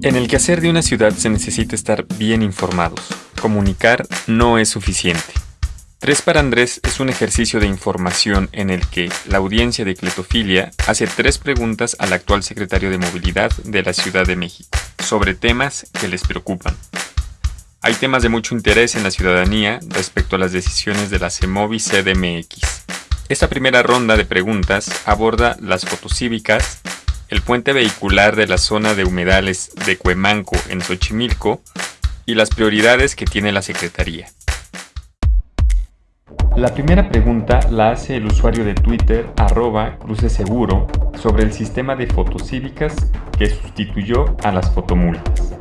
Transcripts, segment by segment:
En el quehacer de una ciudad se necesita estar bien informados. Comunicar no es suficiente. Tres para Andrés es un ejercicio de información en el que la audiencia de Cletofilia hace tres preguntas al actual secretario de Movilidad de la Ciudad de México sobre temas que les preocupan. Hay temas de mucho interés en la ciudadanía respecto a las decisiones de la CEMOVI CDMX. Esta primera ronda de preguntas aborda las fotocívicas, el puente vehicular de la zona de humedales de Cuemanco en Xochimilco y las prioridades que tiene la Secretaría. La primera pregunta la hace el usuario de Twitter arroba cruceseguro sobre el sistema de fotocívicas que sustituyó a las fotomultas.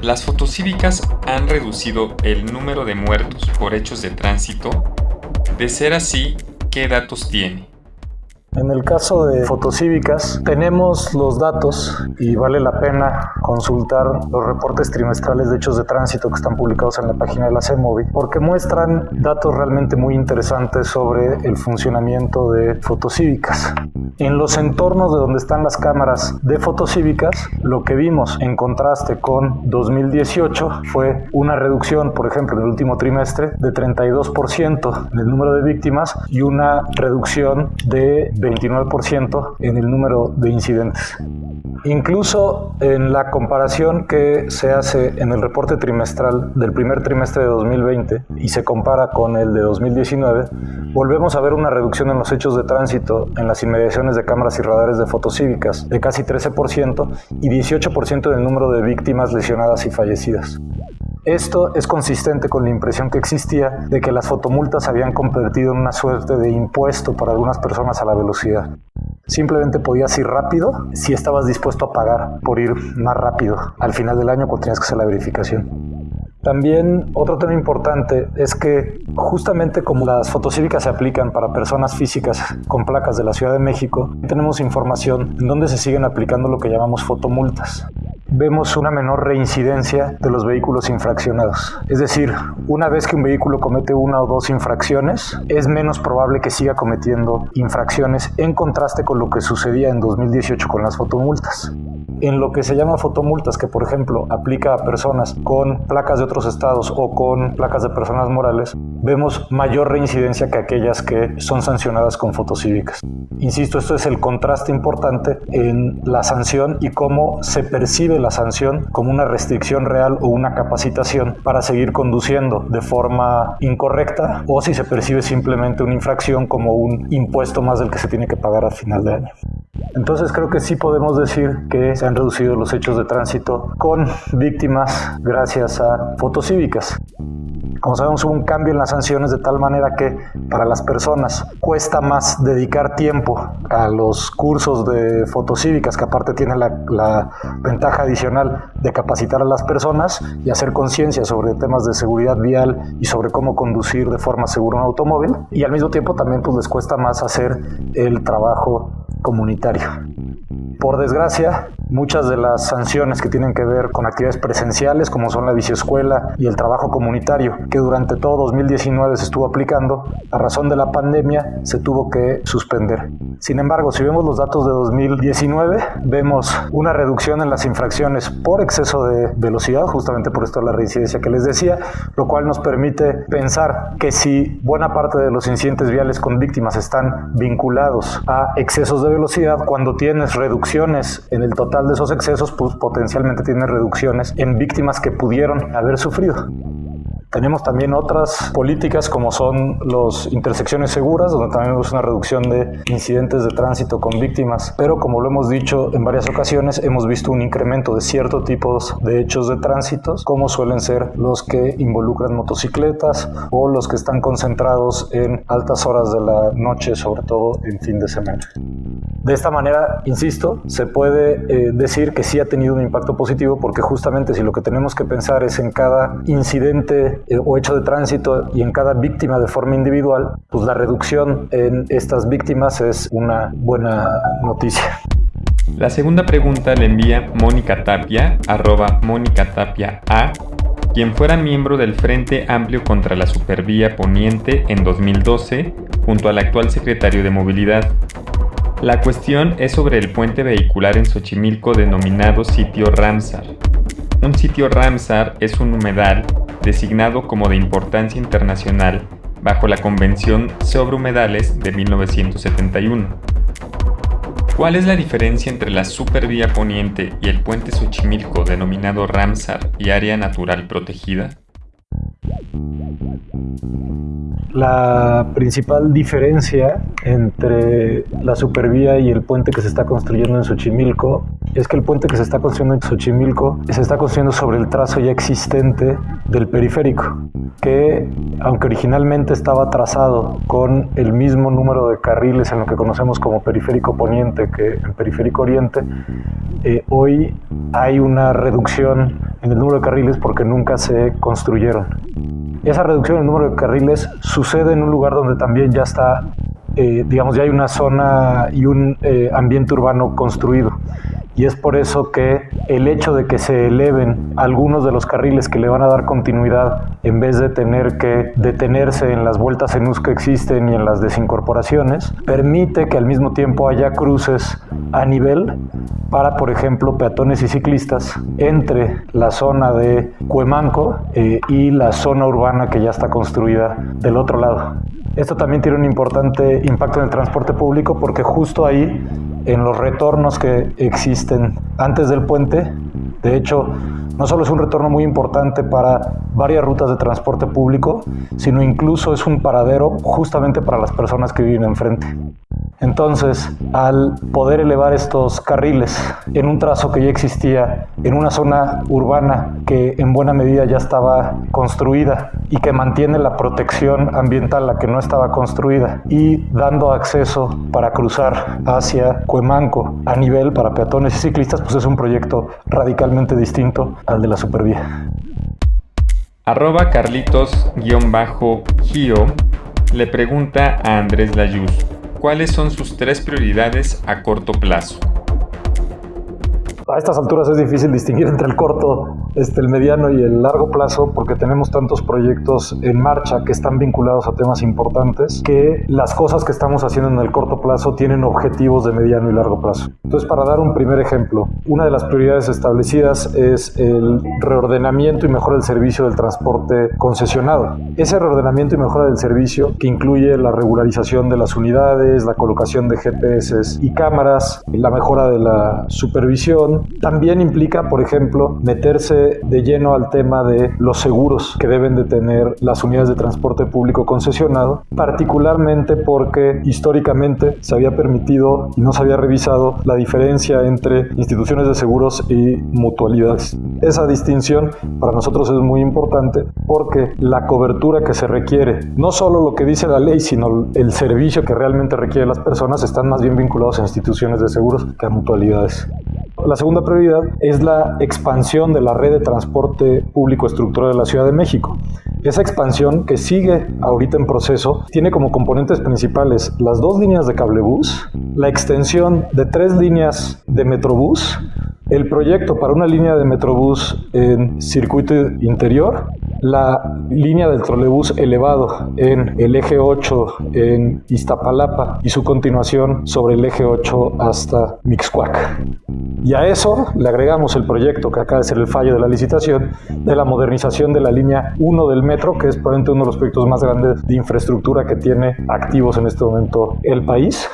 Las fotocívicas han reducido el número de muertos por hechos de tránsito. De ser así, ¿qué datos tiene? En el caso de fotocívicas, tenemos los datos y vale la pena consultar los reportes trimestrales de hechos de tránsito que están publicados en la página de la CEMOVI, porque muestran datos realmente muy interesantes sobre el funcionamiento de fotocívicas. En los entornos de donde están las cámaras de fotocívicas, lo que vimos en contraste con 2018 fue una reducción, por ejemplo, en el último trimestre de 32% en el número de víctimas y una reducción de 29% en el número de incidentes. Incluso en la comparación que se hace en el reporte trimestral del primer trimestre de 2020 y se compara con el de 2019, volvemos a ver una reducción en los hechos de tránsito en las inmediaciones de cámaras y radares de fotocívicas de casi 13% y 18% en el número de víctimas lesionadas y fallecidas. Esto es consistente con la impresión que existía de que las fotomultas habían convertido en una suerte de impuesto para algunas personas a la velocidad. Simplemente podías ir rápido si estabas dispuesto a pagar por ir más rápido al final del año cuando tenías que hacer la verificación. También otro tema importante es que justamente como las fotocívicas se aplican para personas físicas con placas de la Ciudad de México, tenemos información en donde se siguen aplicando lo que llamamos fotomultas vemos una menor reincidencia de los vehículos infraccionados. Es decir, una vez que un vehículo comete una o dos infracciones, es menos probable que siga cometiendo infracciones en contraste con lo que sucedía en 2018 con las fotomultas en lo que se llama fotomultas, que por ejemplo aplica a personas con placas de otros estados o con placas de personas morales, vemos mayor reincidencia que aquellas que son sancionadas con fotocívicas. Insisto, esto es el contraste importante en la sanción y cómo se percibe la sanción como una restricción real o una capacitación para seguir conduciendo de forma incorrecta o si se percibe simplemente una infracción como un impuesto más del que se tiene que pagar a final de año. Entonces creo que sí podemos decir que se han reducido los hechos de tránsito con víctimas gracias a fotocívicas. Como sabemos, hubo un cambio en las sanciones de tal manera que para las personas cuesta más dedicar tiempo a los cursos de fotocívicas, que aparte tiene la, la ventaja adicional de capacitar a las personas y hacer conciencia sobre temas de seguridad vial y sobre cómo conducir de forma segura un automóvil. Y al mismo tiempo también pues, les cuesta más hacer el trabajo comunitario. Por desgracia, muchas de las sanciones que tienen que ver con actividades presenciales, como son la biciescuela y el trabajo comunitario, que durante todo 2019 se estuvo aplicando, a razón de la pandemia se tuvo que suspender. Sin embargo, si vemos los datos de 2019, vemos una reducción en las infracciones por exceso de velocidad, justamente por esto la reincidencia que les decía, lo cual nos permite pensar que si buena parte de los incidentes viales con víctimas están vinculados a excesos de velocidad, cuando tienes en el total de esos excesos, pues potencialmente tienes reducciones en víctimas que pudieron haber sufrido. Tenemos también otras políticas como son las intersecciones seguras, donde también vemos una reducción de incidentes de tránsito con víctimas, pero como lo hemos dicho en varias ocasiones, hemos visto un incremento de ciertos tipos de hechos de tránsito, como suelen ser los que involucran motocicletas o los que están concentrados en altas horas de la noche, sobre todo en fin de semana. De esta manera, insisto, se puede eh, decir que sí ha tenido un impacto positivo porque justamente si lo que tenemos que pensar es en cada incidente eh, o hecho de tránsito y en cada víctima de forma individual, pues la reducción en estas víctimas es una buena noticia. La segunda pregunta la envía Mónica Tapia, arroba Mónica Tapia A, quien fuera miembro del Frente Amplio contra la Supervía Poniente en 2012, junto al actual secretario de Movilidad. La cuestión es sobre el puente vehicular en Xochimilco denominado sitio Ramsar. Un sitio Ramsar es un humedal designado como de importancia internacional bajo la Convención sobre Humedales de 1971. ¿Cuál es la diferencia entre la Supervía Poniente y el puente Xochimilco denominado Ramsar y área natural protegida? La principal diferencia entre la supervía y el puente que se está construyendo en Xochimilco es que el puente que se está construyendo en Xochimilco se está construyendo sobre el trazo ya existente del periférico, que aunque originalmente estaba trazado con el mismo número de carriles en lo que conocemos como periférico poniente que en periférico oriente, eh, hoy hay una reducción en el número de carriles porque nunca se construyeron. Esa reducción en el número de carriles sucede en un lugar donde también ya está, eh, digamos, ya hay una zona y un eh, ambiente urbano construido y es por eso que el hecho de que se eleven algunos de los carriles que le van a dar continuidad en vez de tener que detenerse en las vueltas en US que existen y en las desincorporaciones, permite que al mismo tiempo haya cruces a nivel para, por ejemplo, peatones y ciclistas entre la zona de Cuemanco eh, y la zona urbana que ya está construida del otro lado. Esto también tiene un importante impacto en el transporte público porque justo ahí en los retornos que existen antes del puente. De hecho, no solo es un retorno muy importante para varias rutas de transporte público, sino incluso es un paradero justamente para las personas que viven enfrente. Entonces, al poder elevar estos carriles en un trazo que ya existía, en una zona urbana que en buena medida ya estaba construida y que mantiene la protección ambiental, la que no estaba construida, y dando acceso para cruzar hacia Cuemanco a nivel para peatones y ciclistas, pues es un proyecto radicalmente distinto al de la supervía. Arroba Carlitos-Gio le pregunta a Andrés Layuz cuáles son sus tres prioridades a corto plazo. A estas alturas es difícil distinguir entre el corto, este, el mediano y el largo plazo porque tenemos tantos proyectos en marcha que están vinculados a temas importantes que las cosas que estamos haciendo en el corto plazo tienen objetivos de mediano y largo plazo. Entonces, para dar un primer ejemplo, una de las prioridades establecidas es el reordenamiento y mejora del servicio del transporte concesionado. Ese reordenamiento y mejora del servicio que incluye la regularización de las unidades, la colocación de GPS y cámaras, la mejora de la supervisión, también implica, por ejemplo, meterse de lleno al tema de los seguros que deben de tener las unidades de transporte público concesionado, particularmente porque históricamente se había permitido y no se había revisado la diferencia entre instituciones de seguros y mutualidades. Esa distinción para nosotros es muy importante porque la cobertura que se requiere, no solo lo que dice la ley, sino el servicio que realmente requieren las personas, están más bien vinculados a instituciones de seguros que a mutualidades. La segunda prioridad es la expansión de la red de transporte público estructural de la Ciudad de México. Esa expansión que sigue ahorita en proceso tiene como componentes principales las dos líneas de cablebús, la extensión de tres líneas de metrobús, el proyecto para una línea de metrobús en circuito interior la línea del trolebús elevado en el eje 8 en Iztapalapa y su continuación sobre el eje 8 hasta Mixcuac. Y a eso le agregamos el proyecto que acaba de ser el fallo de la licitación de la modernización de la línea 1 del metro, que es probablemente uno de los proyectos más grandes de infraestructura que tiene activos en este momento el país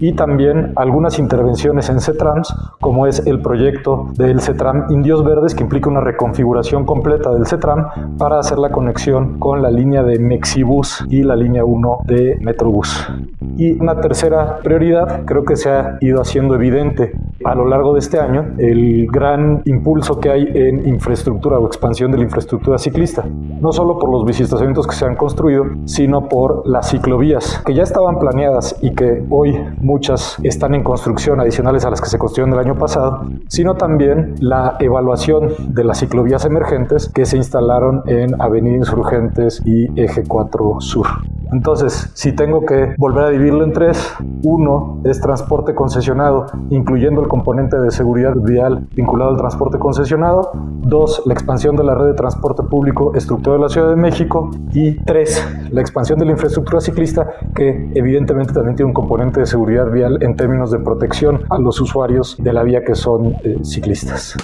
y también algunas intervenciones en CETRAMS, como es el proyecto del CETRAM Indios Verdes, que implica una reconfiguración completa del CETRAM para hacer la conexión con la línea de Mexibus y la línea 1 de Metrobús. Y una tercera prioridad, creo que se ha ido haciendo evidente a lo largo de este año, el gran impulso que hay en infraestructura o expansión de la infraestructura ciclista. No solo por los biciestacionamientos que se han construido, sino por las ciclovías que ya estaban planeadas y que hoy muchas están en construcción adicionales a las que se construyeron el año pasado, sino también la evaluación de las ciclovías emergentes que se instalaron en Avenida Insurgentes y Eje 4 Sur. Entonces, si tengo que volver a dividirlo en tres, uno es transporte concesionado, incluyendo el componente de seguridad vial vinculado al transporte concesionado. Dos, la expansión de la red de transporte público estructurado de la Ciudad de México. Y tres, la expansión de la infraestructura ciclista, que evidentemente también tiene un componente de seguridad vial en términos de protección a los usuarios de la vía que son eh, ciclistas.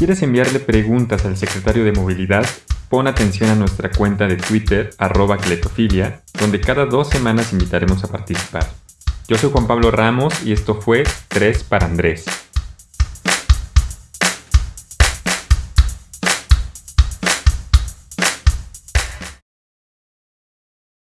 Quieres enviarle preguntas al secretario de Movilidad, pon atención a nuestra cuenta de Twitter, arroba cletofilia, donde cada dos semanas invitaremos a participar. Yo soy Juan Pablo Ramos y esto fue 3 para Andrés.